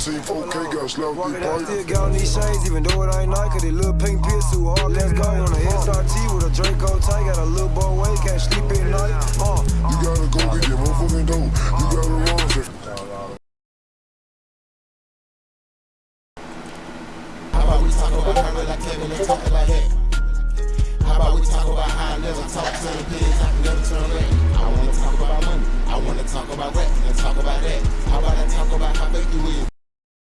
slap Walking this out, pipe. still got these shades, even though it ain't night, they little pink piss too hard. Let's go on a SRT with a Draco tight. got a little boy way, can't sleep at night. Uh, uh, You gotta go get your motherfucking dope. You gotta run How about we talk about her like Kevin and talking like that? How about we talk about how I never talk to the pigs, I can never turn back. I wanna talk about money, I wanna talk about rap, and talk about that. How about I talk about how?